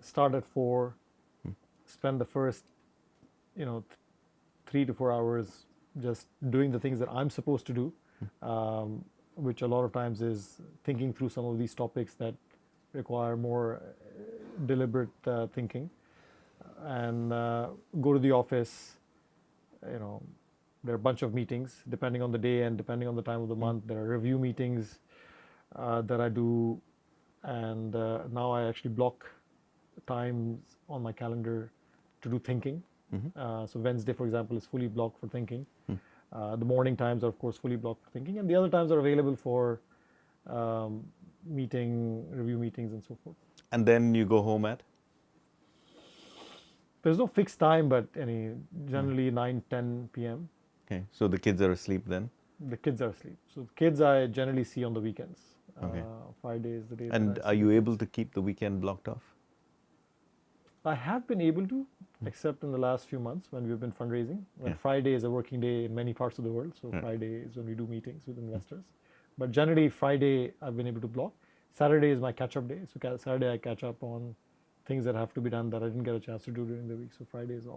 start at four, spend the first, you know, th- three to four hours just doing the things that I'm supposed to do, um, which a lot of times is thinking through some of these topics that require more uh, deliberate uh, thinking, and uh, go to the office. You know, there are a bunch of meetings depending on the day and depending on the time of the month. There are review meetings uh, that I do, and uh, now I actually block times on my calendar to do thinking. Uh, so Wednesday, for example, is fully blocked for thinking. Uh, the morning times are, of course, fully blocked for thinking, and the other times are available for um, meeting, review meetings, and so forth. And then you go home at? There's no fixed time, but any generally 9, 10 p.m. Okay, so the kids are asleep then? The kids are asleep. So the kids I generally see on the weekends. Okay. Uh, Friday is the day. And are you able to keep the weekend blocked off? I have been able to, hmm. except in the last few months when we've been fundraising. When Yeah. Friday is a working day in many parts of the world, so Yeah. Friday is when we do meetings with investors. But generally, Friday I've been able to block. Saturday is my catch-up day. So Saturday I catch up on things that have to be done that I didn't get a chance to do during the week. So Friday is off.